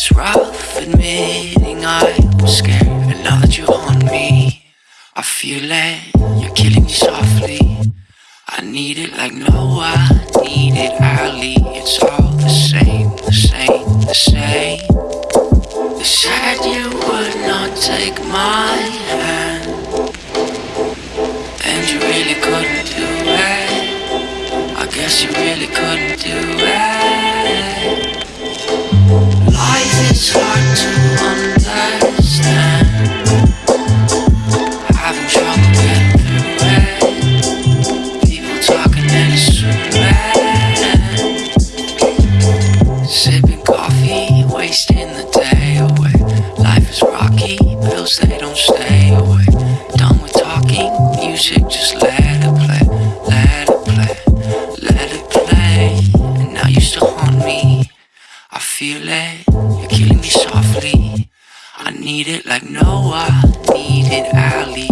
It's rough admitting I was scared And now that you're on me I feel it, you're killing me softly. I need it like no I need it Ali It's all the same, the same, the same. They said you would not take my hand And you really couldn't do it. I guess you really couldn't do it Life is hard to understand. Having trouble getting through it People talking and assuming Sipping coffee, wasting the day away. Life is rocky, bills they don't stay away. Done with talking, music just need it. Like no I need it, Ali